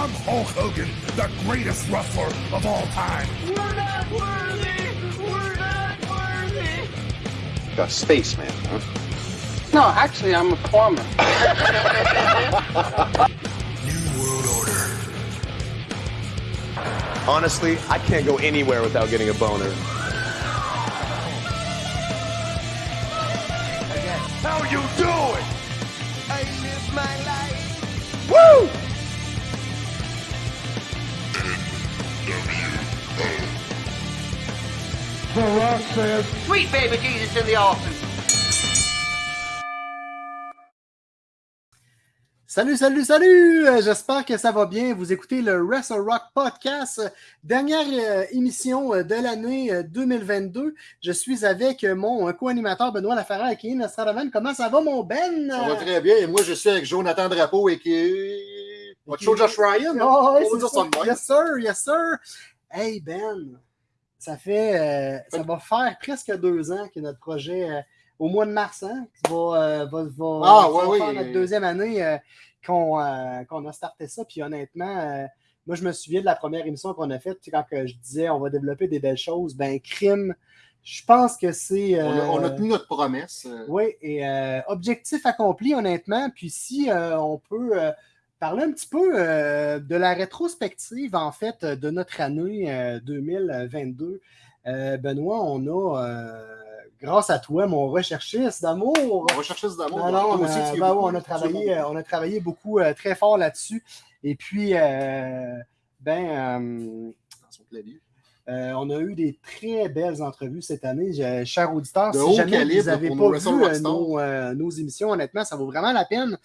I'm Hulk Hogan, the greatest wrestler of all time. We're not worthy! We're not worthy! A spaceman, huh? No, actually, I'm a plumber. New World Order. Honestly, I can't go anywhere without getting a boner. Says, Sweet baby Jesus in the! Salut, salut, salut! Euh, J'espère que ça va bien. Vous écoutez le Wrestle Rock Podcast, dernière euh, émission euh, de l'année euh, 2022. Je suis avec mon co-animateur Benoît Laferrère qui est Nostradaman. Comment ça va, mon Ben? Ça va très bien. Et moi, je suis avec Jonathan Drapeau et qui est. Votre show Josh Ryan? hein? Oh, c'est ça. de même. Yes, sir, yes, sir. Hey, Ben, ça fait, euh, ça va faire presque deux ans que notre projet, euh, au mois de mars, hein, va, euh, va, va- Ah, va faire notre deuxième année euh, qu'on a starté ça. Puis honnêtement, moi, je me souviens de la première émission qu'on a faite, quand je disais on va développer des belles choses. Ben, crime, je pense que c'est. On, a, on a tenu notre promesse. oui, et objectif accompli, honnêtement. Puis si on peut parler un petit peu euh, de la rétrospective, en fait, de notre année euh, 2022. Euh, Benoît, on a, euh, grâce à toi, mon recherchiste d'amour. On va chercher ce d'amour. Non, non, aussi, ben on a travaillé, beaucoup. euh, on a travaillé beaucoup, euh, très fort là-dessus. Et puis, euh, ben, euh, Dans son clavier. euh, on a eu des très belles entrevues cette année. Je- chers auditeurs, De si jamais vous n'avez pas vu euh, euh, nos émissions, honnêtement, ça vaut vraiment la peine.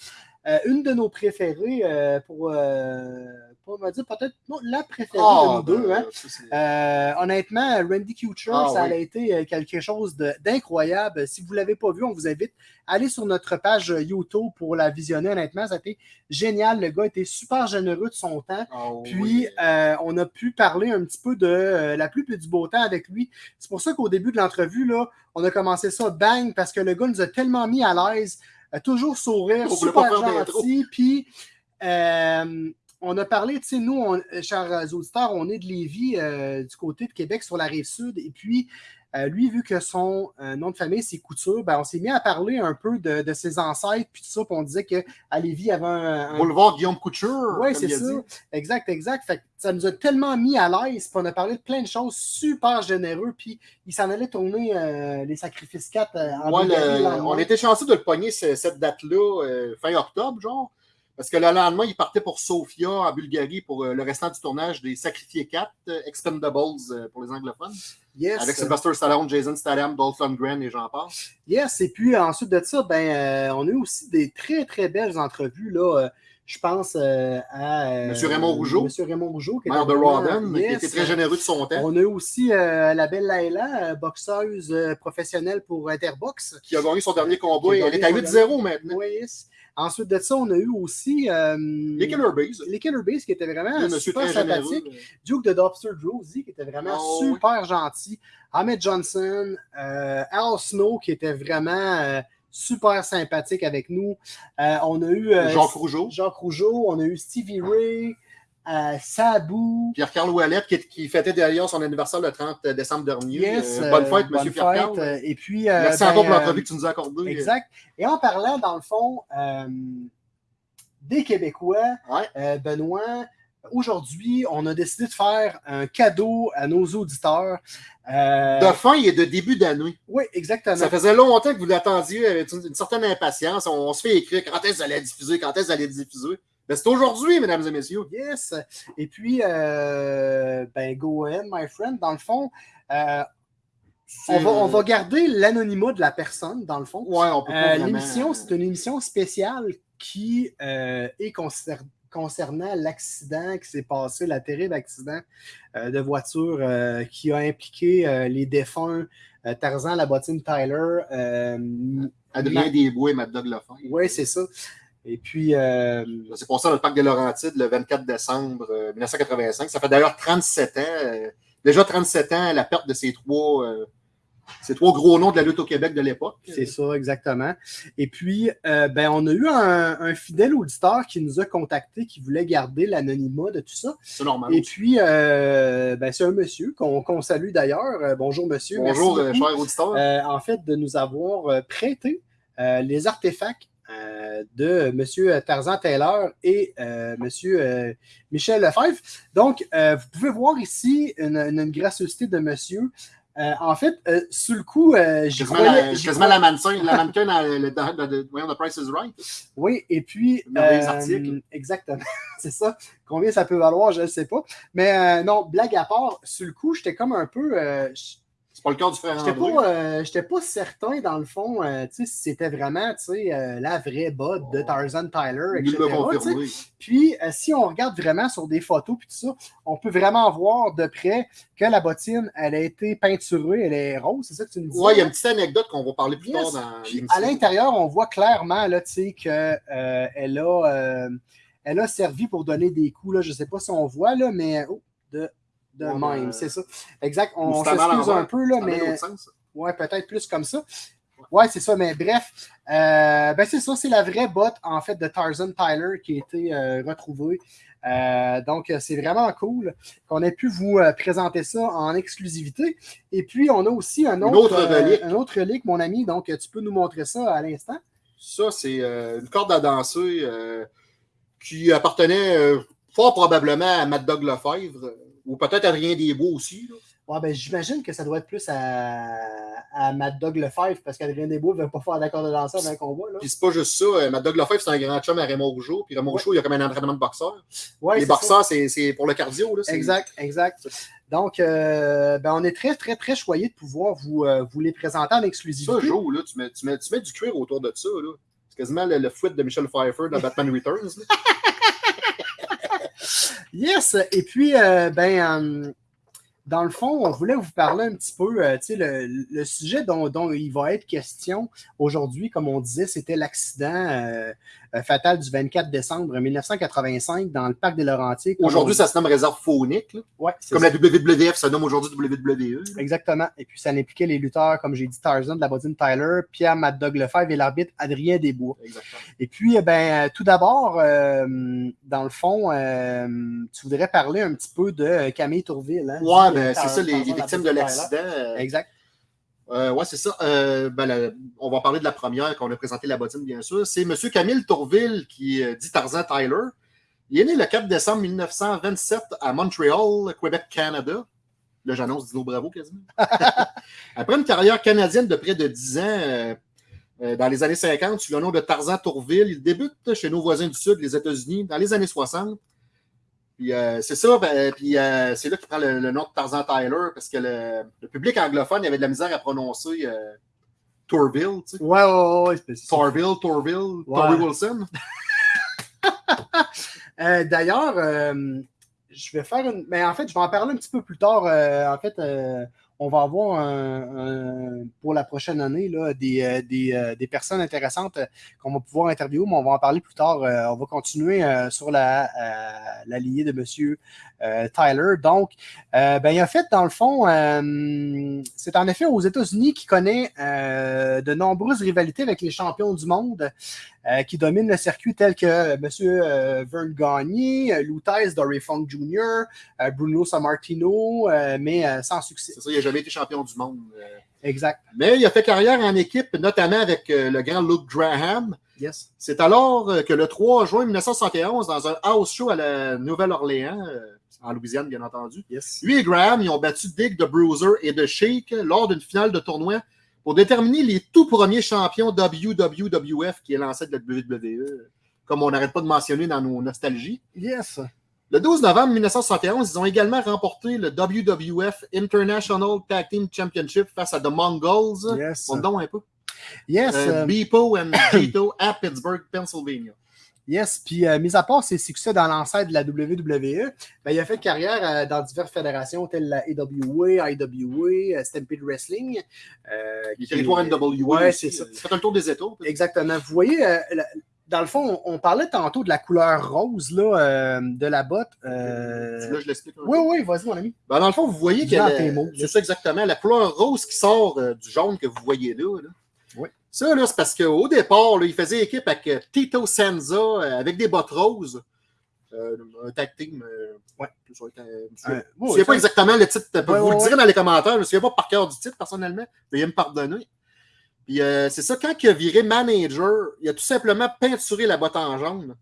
Euh, une de nos préférées, euh, pour euh, pas me dire peut-être non, la préférée Ah, de nous deux. ben, hein. ça, c'est- Euh, honnêtement, Randy Kuchar, Ah, ça oui. a été quelque chose d'incroyable. Si vous ne l'avez pas vu, on vous invite à aller sur notre page YouTube pour la visionner. Honnêtement, ça a été génial. Le gars était super généreux de son temps. Ah, Puis, oui. euh, on a pu parler un petit peu de euh, la pluie et du beau temps avec lui. C'est pour ça qu'au début de l'entrevue, là, on a commencé ça bang parce que le gars nous a tellement mis à l'aise, toujours sourire, On super gentil. Puis, euh, on a parlé, tu sais, nous, on- chers auditeurs, on est de Lévis, euh, du côté de Québec, sur la rive sud. Et puis, euh, lui, vu que son euh, nom de famille, c'est Couture, ben, on s'est mis à parler un peu de, de ses ancêtres, puis tout ça, puis on disait qu'à Lévis, il y avait un, un- Boulevard Guillaume Couture. oui, c'est ça. dit. Exact, exact. Fait que ça nous a tellement mis à l'aise, puis on a parlé de plein de choses super généreux, puis il s'en allait tourner euh, les sacrifices 4 euh, en Ouais, le- on était chanceux de le pogner ce- cette date-là, fin octobre, genre. Parce que le lendemain, il partait pour Sofia, en Bulgarie, pour le restant du tournage des Sacrifiés 4, euh, Expendables pour les anglophones. Yes, Avec Sylvester Stallone, Jason Statham, Dolph Lundgren et j'en passe. yes. Et puis ensuite de ça, ben, euh, on a eu aussi des très, très belles entrevues. Là, euh, je pense euh, à. euh, Monsieur Raymond Rougeau. Monsieur Raymond Rougeau. qui Maire de Rawdon, qui était très généreux de son temps, On a eu aussi euh, la belle Laila, euh, boxeuse professionnelle pour Interbox. qui a gagné son dernier combat. A Elle est à son 8-0 maintenant. Oui, yes. Ensuite de ça, on a eu aussi. Les Killer Bees. les Killer Bees qui étaient vraiment super sympathiques. Duke de Dobster Drosy qui était vraiment Oh, super gentil. Ahmed Johnson, Al Snow qui était vraiment super sympathique avec nous. Euh, on a eu euh, Jacques Rougeau. Jacques Rougeau, on a eu Stevie Ray, euh, Sabu. Pierre-Carl Ouellette, qui, qui fêtait d'ailleurs son anniversaire le 30 décembre dernier. Yes, Euh, bonne fête, monsieur Pierre-Carl. Et puis. euh, Merci ben, encore pour l'entrevue que tu nous as accordée. Exact. Et en parlant, dans le fond, des Québécois, Ouais. Benoît, aujourd'hui, on a décidé de faire un cadeau à nos auditeurs. Euh, De fin et de début d'année. Oui, exactement. Ça faisait longtemps que vous l'attendiez avec une, une certaine impatience. On, on se fait écrire quand est-ce que allez diffuser, quand est-ce que allez diffuser? Ben, c'est aujourd'hui, mesdames et messieurs. Yes. Et puis, euh, ben, go ahead, my friend. Dans le fond, euh, on, va, on va garder l'anonymat de la personne, dans le fond. Ouais, on peut pas Euh, L'émission, c'est une émission spéciale qui euh, est concer- concernant l'accident qui s'est passé, la terrible accident euh, de voiture euh, qui a impliqué euh, les défunts Tarzan, la bottine Tyler. Adrien Desbois et Mad Dog. Oui, c'est ça. Et puis, Ça s'est passé dans le parc de Laurentides le 24 décembre euh, 1985. Ça fait d'ailleurs 37 ans. déjà 37 ans, la perte de ces trois, C'est trois gros noms de la lutte au Québec de l'époque. C'est ça, exactement. Et puis, euh, ben, on a eu un, un fidèle auditeur qui nous a contacté, qui voulait garder l'anonymat de tout ça. C'est normal. Et puis, euh, ben, c'est un monsieur qu'on salue d'ailleurs. Euh, bonjour, monsieur. Bonjour, Merci cher auditeur. en fait, de nous avoir prêté les artefacts euh, de M. Tarzan Taylor et euh, M. euh, Michel Lefebvre. Donc, vous pouvez voir ici une, une- une gracieuseté de monsieur. Euh, en fait, euh, sur le coup, euh, j'y Quasiment, croyais- la, quasiment la mannequin, la mannequin dans le, dans, The Price is Right. Oui, et puis. Euh, article. Exactement, c'est ça. Combien ça peut valoir, je ne sais pas. Mais euh, non, blague à part, sur le coup, j'étais comme un peu. C'est pas le cas du frère J'étais pas, euh, pas certain, dans le fond, euh, tu sais, si c'était vraiment tu sais, euh, la vraie botte de Tarzan Tyler, etc. confirmé. Puis, euh, si on regarde vraiment sur des photos puis tout ça, on peut vraiment voir de près que la bottine, elle a été peinturée, elle est rose, c'est ça que tu me dis? Ouais, il y a une petite anecdote qu'on va parler plus Yes. tard dans Puis à l'intérieur, on voit clairement là, tu sais, que, euh, a, elle a servi pour donner des coups. Là. Je ne sais pas si on voit, là, mais oh, de, de Ouais, même, c'est ça. Exact. On s'excuse un peu, là, mais sens. ouais, peut-être plus comme ça. Ouais, c'est ça, mais bref, euh, ben c'est ça, c'est la vraie botte en fait de Tarzan Tyler qui a été euh, retrouvée. Euh, donc, euh, c'est vraiment cool qu'on ait pu vous euh, présenter ça en exclusivité. Et puis, on a aussi un autre, autre euh, relique. un autre relique, mon ami. Donc, euh, tu peux nous montrer ça à l'instant. Ça, c'est euh, une corde à danser euh, qui appartenait euh, fort probablement à Mad Dog Lefebvre, euh, ou peut-être Adrien Desbois aussi. là. Ouais, ben, j'imagine que ça doit être plus à, à Mad Dog Lefebvre parce qu'Adrien Desbois ne veut pas faire d'accord de danser avant un combat. Puis c'est pas juste ça. euh, Mad Dog Lefebvre, c'est un grand chum à Raymond Rougeau. Puis Raymond Ouais. Rougeau, il a comme un entraînement de boxeur. Ouais, Les ça. boxeurs, c'est pour le cardio. Là, Exact, exact. Donc, euh, ben, on est très, très, très choyé de pouvoir vous, euh, vous les présenter en Ça, exclusivité. Joe, là, tu, mets, tu, mets, tu mets du cuir autour de ça. là. C'est quasiment le, le fouet de Michel Pfeiffer dans Batman Returns. Yes! Et puis, euh, ben, euh, dans le fond, on voulait vous parler un petit peu, euh, tu sais, le, sujet dont il va être question aujourd'hui, comme on disait, c'était l'accident euh, euh, fatal du 24 décembre 1985 dans le parc des Laurentides. Comme Aujourd'hui, on- ça se nomme réserve faunique. Ouais, Comme ça. la WWF se nomme aujourd'hui WWE. là. Exactement. Et puis, ça impliquait les lutteurs, comme j'ai dit, Tarzan de la Bodine Tyler, Pierre Mad Dog Lefebvre et l'arbitre Adrien Desbois. Exactement. Et puis, eh ben, euh, tout d'abord, euh, dans le fond, euh, tu voudrais parler un petit peu de Camille Tourville. Hein, Ouais, ben, c'est ça, les, les victimes de l'accident. Exact. Euh, ouais, c'est ça. Euh, ben, on va parler de la première qu'on a présentée la bottine, bien sûr. C'est M. Camille Tourville qui euh, dit Tarzan Tyler. Il est né le 4 décembre 1927 à Montréal, Québec, Canada. Là, j'annonce Dino Bravo quasiment. Après une carrière canadienne de près de 10 ans, dans les années 50, sous le nom de Tarzan Tourville, il débute chez nos voisins du Sud, les États-Unis, dans les années 60. Puis euh, c'est ça, ben, puis euh, c'est là qu'il prend le, le nom de Tarzan Tyler, parce que le, le public anglophone il avait de la misère à prononcer euh, Tourville, tu sais. Ouais, ouais, ouais. Torville, Tourville, Ouais. Wilson. D'ailleurs, je vais faire une. Mais en fait, je vais en parler un petit peu plus tard. En fait, on va avoir pour la prochaine année euh, euh, des personnes intéressantes euh, qu'on va pouvoir interviewer, mais on va en parler plus tard. On va continuer sur la, la lignée de M. euh, Tyler. Donc, euh, ben, il a fait, dans le fond, euh, c'est en effet aux États-Unis qu'il connaît de nombreuses rivalités avec les champions du monde qui dominent le circuit, tels que M. Vern Gagné, Lou Thesz, Dory Funk Jr., Bruno Sammartino, mais sans succès. C'est ça, il n'a jamais été champion du monde. Exact. Mais il a fait carrière en équipe, notamment avec le grand Luke Graham. Yes. C'est alors que le 3 juin 1971, dans un house show à la Nouvelle-Orléans, en Louisiane, bien entendu, Yes. lui et Graham, ils ont battu Dick de Bruiser et de Shake lors d'une finale de tournoi pour déterminer les tout premiers champions WWF qui est l'ancêtre de la WWE, comme on n'arrête pas de mentionner dans nos nostalgies. Yes. Le 12 novembre 1971, ils ont également remporté le WWF International Tag Team Championship face à The Mongols. Yes. On donne un peu. Yes. Euh, euh, Beepo and Gito à Pittsburgh, Pennsylvania. Yes, puis euh, mis à part ses succès dans l'ancêtre de la WWE, ben, il a fait carrière euh, dans diverses fédérations telles la AWA, IWA, euh, Stampede Wrestling. Les territoires NWA. Ouais, c'est ça. Faites un tour des peut-être. Exactement. Vous voyez, la- dans le fond, on, on parlait tantôt de la couleur rose là, euh, de la botte. euh, Là, je l'explique. Oui, oui, vas-y, mon ami. Ben, dans le fond, vous voyez Dis-le en que tes mots. c'est ça exactement, la couleur rose qui sort euh, du jaune que vous voyez là. là. Oui. Ça, là, c'est parce qu'au départ, là, il faisait équipe avec euh, Tito Senza euh, avec des bottes roses. Euh, un tag team. euh, Ouais. je ne Euh, oui, souviens ça- pas exactement le titre. Ouais, vous ouais, le direz ouais. dans les commentaires. Je ne me souviens pas par cœur du titre, personnellement. Veuillez me pardonner. Puis c'est ça, quand il a viré manager, il a tout simplement peinturé la botte en jaune.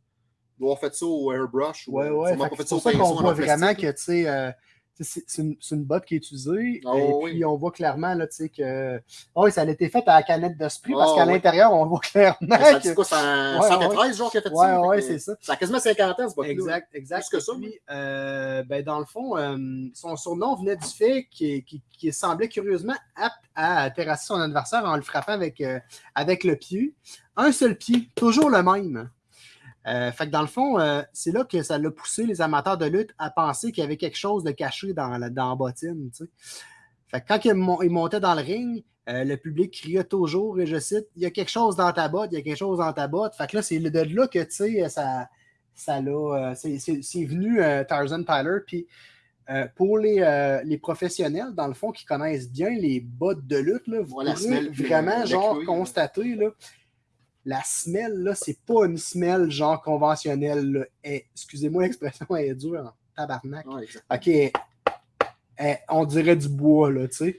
Il doit avoir fait ça au airbrush. ou, Ouais, ouais. sûrement fait pas que fait C'est ça pour au ça qu'on voit vraiment que, tu sais, c'est une, une botte qui est utilisée. Ah, et oui. puis, on voit clairement, là, tu sais, que. Oh, oui, ça a été fait à la canette d'esprit parce Ah, qu'à oui. l'intérieur, on voit clairement Ça que. quoi, c'est en Ouais, 113 genre qui a fait Ouais, ça? que c'est ça. Ça a quasiment 50 ans, ce botte Exact, exact. Plus que ça, puis, euh, ben, dans le fond, euh, son surnom venait du fait qu'il qu'il- qu'il semblait curieusement apte à terrasser son adversaire en le frappant avec, euh, avec le pied. Un seul pied, toujours le même. Euh, fait que dans le fond, euh, c'est là que ça l'a poussé les amateurs de lutte à penser qu'il y avait quelque chose de caché dans la, dans la bottine. Fait que quand il, mon- il montait dans le ring, euh, le public criait toujours, et je cite, il y a quelque chose dans ta botte, il y a quelque chose dans ta botte. Fait que là, c'est de là que, tu sais, ça, ça l'a, c'est- c'est c'est venu Tarzan Tyler. Puis pour les, les professionnels, dans le fond, qui connaissent bien les bottes de lutte, là, vous puis vraiment, genre, constater, là, la semelle, là, c'est pas une semelle, genre, conventionnelle. Eh, Excusez-moi, l'expression elle est dure en tabarnak. Ouais. OK. Eh, on dirait du bois, là, tu sais.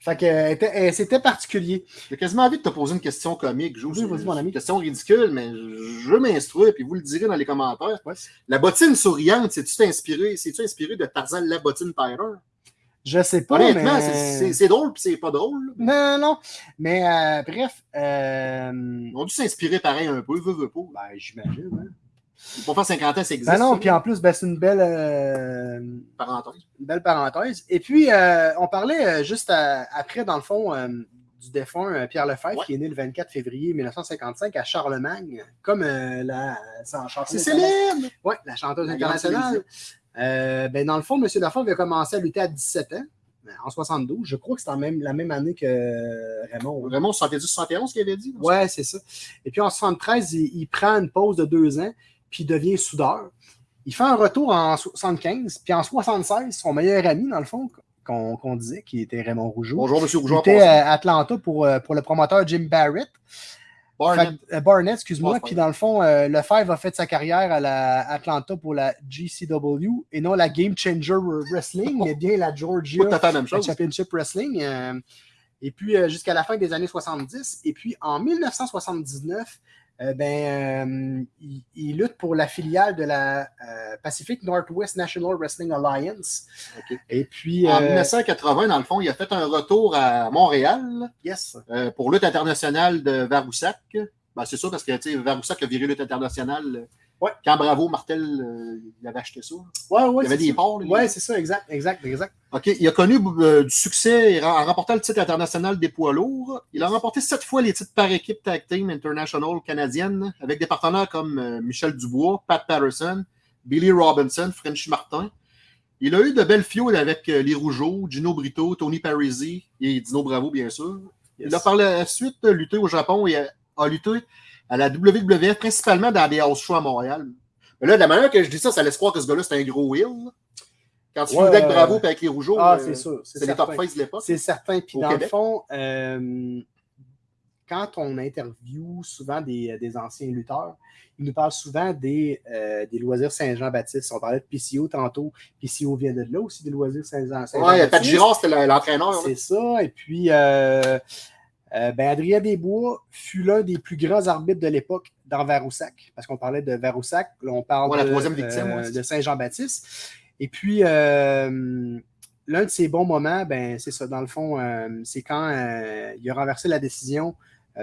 Fait que elle- c'était particulier. J'ai quasiment envie de te poser une question comique, Joe. Oui, vas-y, mon ami. Une question ridicule, mais je m'instruire, puis vous le direz dans les commentaires. Ouais. La bottine souriante, c'est-tu inspiré, c'est-tu inspiré de Tarzan la bottine Tyler? Je sais pas, Honnêtement, mais... c'est- drôle, puis c'est pas drôle. Non, non, non. Mais euh, bref, euh, Ils ont dû s'inspirer pareil un peu, veut, veut pas. ben, j'imagine. Hein. Pour faire 50 ans, ça existe. Ben non, puis en plus, ben, c'est une belle, euh, une parenthèse. belle parenthèse. Et puis, on parlait juste à- après, dans le fond, du défunt Pierre Lefebvre, Ouais. qui est né le 24 février 1955 à Charlemagne, comme euh, la, C'est chanteuse célèbre! Oui, la chanteuse internationale. Euh, ben, dans le fond, M. Lefebvre a commencé à lutter à 17 ans, en 72. Je crois que c'est en même, la même année que Raymond. Vraiment, 70-71 qu'il avait dit. Ouais, c'est ça. Et puis en 73, il, il prend une pause de deux ans, puis il devient soudeur. Il fait un retour en 75, puis en 76, son meilleur ami, dans le fond, qu'on disait, qui était Raymond Rougeau, Bonjour, il Rougeau. était à Atlanta pour, euh, pour le promoteur Jim Barrett. Barnett. Euh, Barnett, excuse-moi. Puis dans le fond, euh, Lefebvre a fait sa carrière à la Atlanta pour la GCW et non la Game Changer Wrestling, mais bien la Georgia la même chose. Championship Wrestling. euh, et puis euh, jusqu'à la fin des années 70. Et puis en 1979, euh, ben, euh, il, il lutte pour la filiale de la euh, Pacific Northwest National Wrestling Alliance. Et puis, En euh, 1980, dans le fond, il a fait un retour à Montréal yes. pour lutte internationale de Varoussac. Ben, c'est ça, parce que Varoussac a viré lutte internationale. Ouais. Quand Bravo Martel euh, il avait acheté ça. Ouais, ouais, il y avait des ça. Ouais, c'est ça, exact, exact, exact. OK. Il a connu euh, du succès en remportant le titre international des poids lourds. Il a remporté sept fois les titres par équipe Tag Team International canadienne avec des partenaires comme euh, Michel Dubois, Pat Patterson, Billy Robinson, Frenchy Martin. Il a eu de belles fioles avec les Rougeaux, Gino Brito, Tony Parisi et Dino Bravo, bien sûr. Il a par la suite lutté au Japon et a, a lutté à la WWF, principalement dans des house shows à Montréal. Mais là, de la manière que je dis ça, ça laisse croire que ce gars-là, c'est un gros heel. là. Quand tu Ouais, avec euh, Bravo et avec les Rougeaux, Ah, euh, c'est sûr. c'est les top face de l'époque. C'est certain. Puis dans le fond, euh, quand on interviewe souvent des, des anciens lutteurs, ils nous parlent souvent des, euh, des loisirs Saint-Jean-Baptiste. On parlait de PCO tantôt. PCO vient de là aussi, des loisirs Saint-Jean- Ouais, Pat Saint-Jean-Baptiste. Girard, c'était le- l'entraîneur. C'est ça. Et puis, euh, ben, Adrien Desbois fut l'un des plus grands arbitres de l'époque dans Varoussac. Parce qu'on parlait de Varoussac. Là, on parle Ouais, la de, victime, euh, ouais, de Saint-Jean-Baptiste. Et puis, euh, l'un de ses bons moments, ben, c'est ça. Dans le fond, c'est quand il a renversé la décision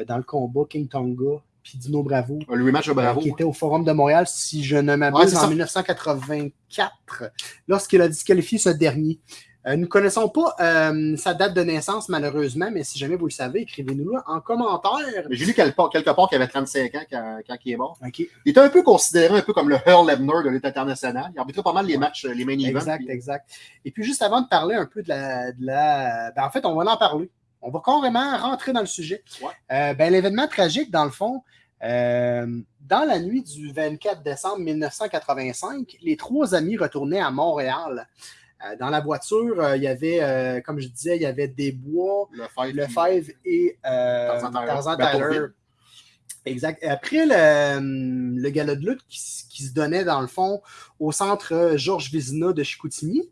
dans le combat King Tonga puis Dino Bravo. Le Bravo. Qui était au Forum de Montréal, si je ne Ouais, m'abuse, c'est en ça. 1984, lorsqu'il a disqualifié ce dernier. Euh, nous ne connaissons pas euh, sa date de naissance, malheureusement, mais si jamais vous le savez, écrivez-nous là en commentaire. J'ai lu quelque part, quelque part qu'il avait 35 ans quand, quand il est mort. Il était un peu considéré un peu comme le Earl Ebner de lutte internationale. Il arbitrait pas mal les matchs, les main events. exact, puis- exact. Et puis, juste avant de parler un peu de la... de la- ben, en fait, on va en parler. On va carrément rentrer dans le sujet. Ouais. Euh, ben, L'événement tragique, dans le fond, Euh, dans la nuit du 24 décembre 1985, les trois amis retournaient à Montréal. Euh, dans la voiture, euh, il y avait, euh, comme je disais, il y avait des bois, Le Five. le Five et Tarzan Tyler. Exact. Après le, le gala de lutte qui, qui se donnait dans le fond au centre Georges Vizina de Chicoutimi,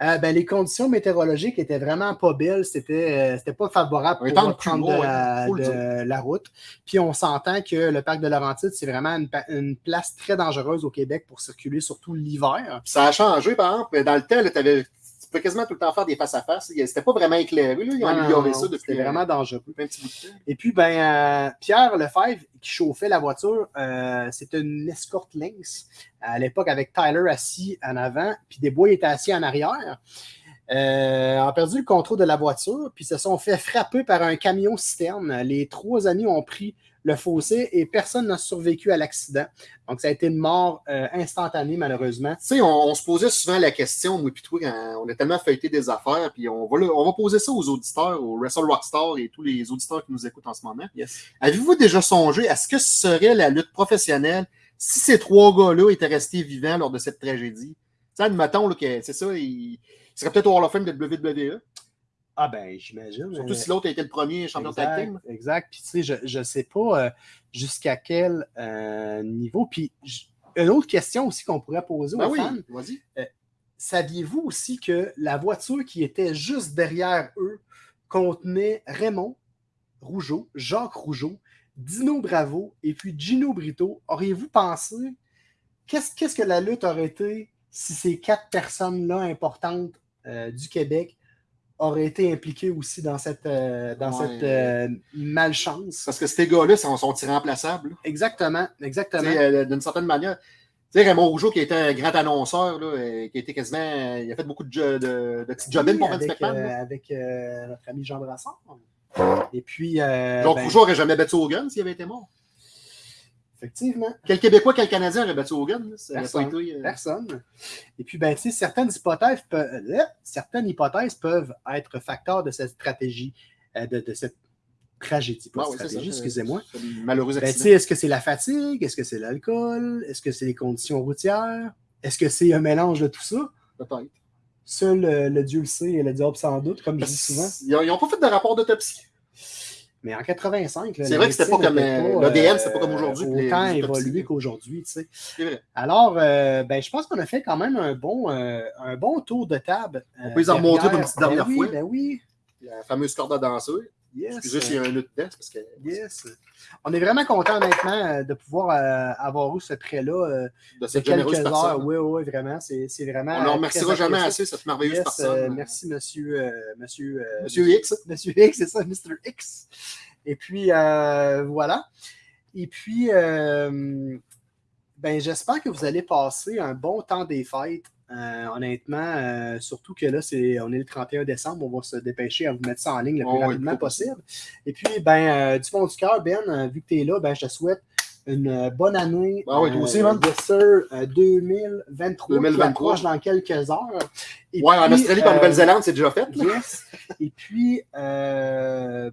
euh, ben, les conditions météorologiques étaient vraiment pas belles. C'était euh, c'était pas favorable pour prendre de la, de la route. Puis on s'entend que le parc de Laurentides, c'est vraiment une, place très dangereuse au Québec pour circuler, surtout l'hiver. Ça a changé, par exemple. Dans le temps, là, t'avais- tu pouvais quasiment tout le temps faire des face-à-face. C'était pas vraiment éclairé. Là. Ils ont amélioré ça depuis C'était euh, vraiment dangereux. un petit bout de temps. Et puis, ben, euh, Pierre Lefebvre, qui chauffait la voiture, euh, c'était une escorte Lynx à l'époque avec Tyler assis en avant, puis Desbois était assis en arrière. Euh, ont perdu le contrôle de la voiture, puis se sont fait frapper par un camion citerne. Les trois amis ont pris le fossé et personne n'a survécu à l'accident. Donc, ça a été une mort euh, instantanée, malheureusement. Tu sais, on, on se posait souvent la question, moi toi, quand on a tellement feuilleté des affaires, puis on va, le- on va poser ça aux auditeurs, aux Wrestle Rockstar et tous les auditeurs qui nous écoutent en ce moment. Yes. Avez-vous déjà songé à ce que serait la lutte professionnelle si ces trois gars-là étaient restés vivants lors de cette tragédie? Tu sais, admettons c'est ça, ils il serait peut-être au Hall of Fame de WWE, Ah ben, j'imagine. surtout Euh, si l'autre a été le premier champion exact, tag team. Exact. Puis, tu sais, je ne sais pas euh, jusqu'à quel euh, niveau. Puis, une autre question aussi qu'on pourrait poser Ben aux oui, fans. vas-y. Saviez-vous aussi que la voiture qui était juste derrière eux contenait Raymond Rougeau, Jacques Rougeau, Dino Bravo et puis Gino Brito? Auriez-vous pensé qu'est-ce qu'est-ce que la lutte aurait été si ces quatre personnes-là importantes euh, du Québec auraient été impliquées aussi dans cette, euh, dans Ouais. cette euh, malchance? Parce que ces gars-là sont, sont irremplaçables. là. Exactement, exactement. euh, D'une certaine manière. Tu sais, Raymond Rougeau, qui était un grand annonceur, là, euh, qui était quasiment. il a fait beaucoup de, jo- de, de Oui, pour euh, là. avec notre ami Jean Brassard. Et puis, euh, Donc, ben, Rougeau n'aurait jamais battu Hogan s'il avait été mort. Effectivement, Quel Québécois, quel Canadien aurait battu Hogan? Ça Personne. pas été, euh, personne. Et puis, ben, certaines hypothèses, peuvent, euh, certaines hypothèses peuvent être facteurs de cette stratégie, euh, de, de cette tragédie, pas Ah stratégie, excusez-moi. Malheureux Ben, est-ce que c'est la fatigue? Est-ce que c'est l'alcool? Est-ce que c'est les conditions routières? Est-ce que c'est un mélange de tout ça? Peut-être. Seul le Dieu le sait et le diable sans doute, comme je dis souvent. Ils n'ont pas fait de rapport d'autopsie. Mais en 85, là, C'est vrai que c'était pas comme, euh, l'ADN, c'était pas comme aujourd'hui, Autant évolué qu'aujourd'hui, tu sais. C'est vrai. Alors, euh, ben, je pense qu'on a fait quand même un bon, euh, un bon tour de table. On peut les en remontrer pour une petite Ben dernière oui, fois. Ben oui, La fameuse corde à danser. Yes. Excusez s'il y a un autre parce que. yes. On est vraiment content, honnêtement, euh, de pouvoir euh, avoir eu ce prêt-là euh, De de cette quelques généreuse heures. personne. Oui, oui, vraiment. C'est vraiment. On ne remerciera jamais assez cette merveilleuse Yes, personne. euh, merci, monsieur. monsieur, Monsieur X. Monsieur X, c'est ça, Mr. X. Et puis, voilà. Et puis, ben, j'espère que vous allez passer un bon temps des fêtes. Euh, honnêtement, euh, surtout que là, c'est, on est le 31 décembre, on va se dépêcher à vous mettre ça en ligne le plus Oh, rapidement possible. Et puis, ben, euh, du fond du cœur, Ben, vu que tu es là, ben, je te souhaite une bonne année. Ah oui, toi aussi, man. Yes, sir, euh, 2023, qui 2023. approche dans quelques heures. Et Ouais, en Australie en Nouvelle-Zélande, c'est déjà fait. Yes. Et puis, euh,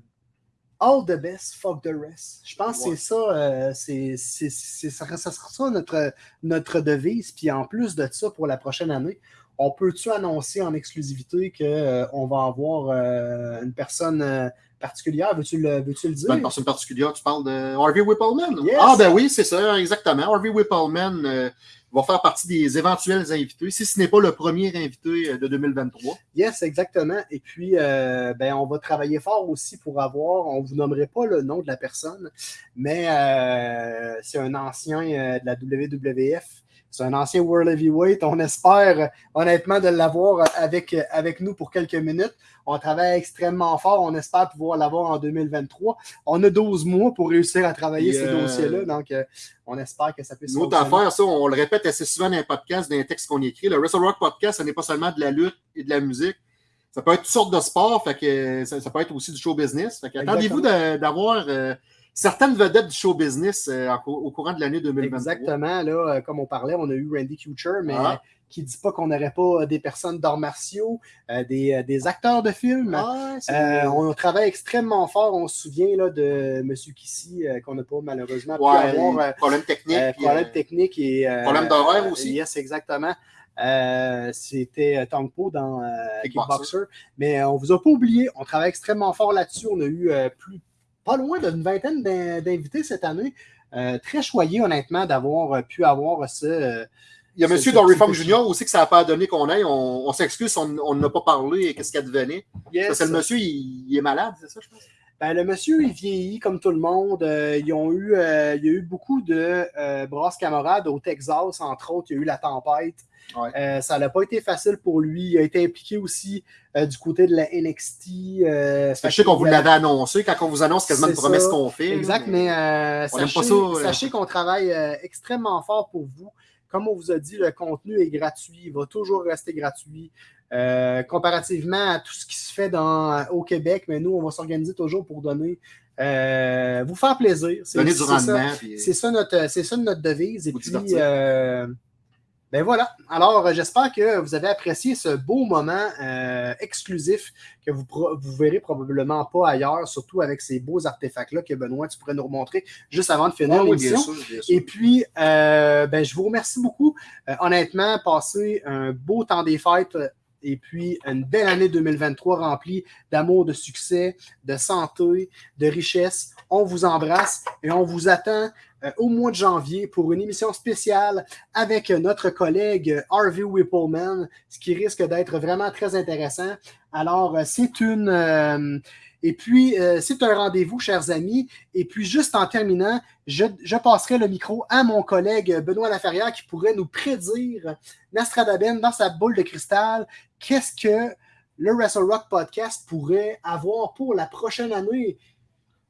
all the best, fuck the rest. Je pense que Ouais. c'est ça, euh, c'est, c'est, c'est- ça, ça sera ça notre, notre devise. Puis en plus de ça, pour la prochaine année, on peut-tu annoncer en exclusivité qu'on va avoir euh, une personne euh, particulière? Veux-tu le, veux-tu le dire? Une personne particulière, tu parles de Harvey Whippleman? Yes. Ah, ben oui, c'est ça, exactement. Harvey Whippleman euh, va faire partie des éventuels invités, si ce n'est pas le premier invité euh, de 2023. Yes, exactement. Et puis, euh, ben, on va travailler fort aussi pour avoir, on ne vous nommerait pas le nom de la personne, mais euh, c'est un ancien de la WWF. C'est un ancien World Heavyweight. On espère honnêtement de l'avoir avec, avec nous pour quelques minutes. On travaille extrêmement fort. On espère pouvoir l'avoir en 2023. On a 12 mois pour réussir à travailler Et, ces euh, dossiers-là. Donc, euh, on espère que ça puisse Une autre affaire, ça, on le répète assez souvent dans les podcasts, dans les textes qu'on écrit. Le Wrestle Rock Podcast, ce n'est pas seulement de la lutte et de la musique. Ça peut être toutes sortes de sports, fait que ça, ça peut être aussi du show business. Fait que attendez-vous de- d'avoir euh, certaines vedettes du show business euh, en au courant de l'année 2023. Exactement, là, euh, comme on parlait, on a eu Randy Kuchar, mais Ah. qui dit pas qu'on n'aurait pas euh, des personnes d'arts martiaux, euh, des, euh, des acteurs de films. Ah, Euh, on travaille extrêmement fort. On se souvient là, de M. Kissy, euh, qu'on n'a pas malheureusement ouais, pu avoir. euh, problème technique. euh, problème euh, technique et. euh, problème d'horaire aussi. Yes, exactement. Euh, C'était euh, Tong Po dans euh, Kickboxer. Kickboxer. Mais euh, on vous a pas oublié. On travaille extrêmement fort là-dessus. On a eu euh, plus, pas loin d'une vingtaine d'in- d'invités cette année. Euh, très choyé, honnêtement, d'avoir euh, pu avoir ce. euh, Il y a M. Dory Funk Jr. aussi que ça n'a pas donné qu'on aille. On, s'excuse, on on n'a pas parlé et qu'est-ce qu'elle devenait. Yes. Parce que le monsieur, il, il est malade, c'est ça, je pense? Ben, le monsieur, il vieillit comme tout le monde. Euh, ils ont eu, euh, il y a eu beaucoup de euh, brasses camarades au Texas, entre autres. Il y a eu la tempête. Ouais. Euh, ça n'a pas été facile pour lui. Il a été impliqué aussi du côté de la NXT. sais qu'on vous l'avait annoncé quand on vous annonce quasiment une promesse qu'on fait. Exact, mais euh, sachez, sachez qu'on travaille extrêmement fort pour vous. Comme on vous a dit, le contenu est gratuit, il va toujours rester gratuit. Euh, comparativement à tout ce qui se fait dans, au Québec, mais nous, on va s'organiser toujours pour donner, euh, vous faire plaisir. C'est- Donner du c'est ça. rendement. puis- C'est ça notre, ça notre devise. Et puis, euh, ben voilà. Alors, euh, j'espère que vous avez apprécié ce beau moment euh, exclusif que vous vous verrez probablement pas ailleurs, surtout avec ces beaux artefacts-là que Benoît, tu pourrais nous remontrer juste avant de finir bien l'émission. Et puis, euh, ben, je vous remercie beaucoup. Euh, honnêtement, passez un beau temps des fêtes et puis une belle année 2023 remplie d'amour, de succès, de santé, de richesse. On vous embrasse et on vous attend au mois de janvier pour une émission spéciale avec euh, notre collègue euh, Harvey Whippleman, ce qui risque d'être vraiment très intéressant. Alors, euh, c'est une... euh, et puis, euh, c'est un rendez-vous, chers amis. Et puis, juste en terminant, je, je passerai le micro à mon collègue Benoît Laferrière qui pourrait nous prédire, Nastradaben, dans sa boule de cristal, qu'est-ce que le Wrestle Rock Podcast pourrait avoir pour la prochaine année.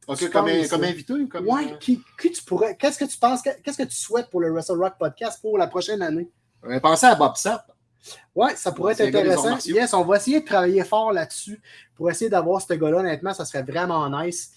Ok, comme, euh, invité ou comme. Ouais, qui, qui tu pourrais, qu'est-ce que tu penses, qu'est-ce que tu souhaites pour le Wrestle Rock Podcast pour la prochaine année? Euh, pensez à Bob Sapp. Ouais, ça pourrait être intéressant. Yes, on va essayer de travailler fort là-dessus pour essayer d'avoir ce gars-là. Honnêtement, ça serait vraiment nice.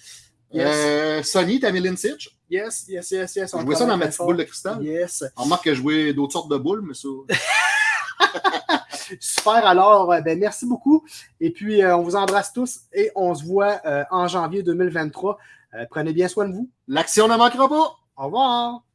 Yes, Euh, Sonny, Tammy Sitch. yes, yes, yes, yes. on Je jouais ça dans ma petite boule de cristal. Yes. On remarque que je jouais d'autres sortes de boules, mais ça. Super. Alors, euh, ben, merci beaucoup. Et puis, euh, on vous embrasse tous et on se voit euh, en janvier 2023. Euh, prenez bien soin de vous. L'action ne manquera pas. Au revoir.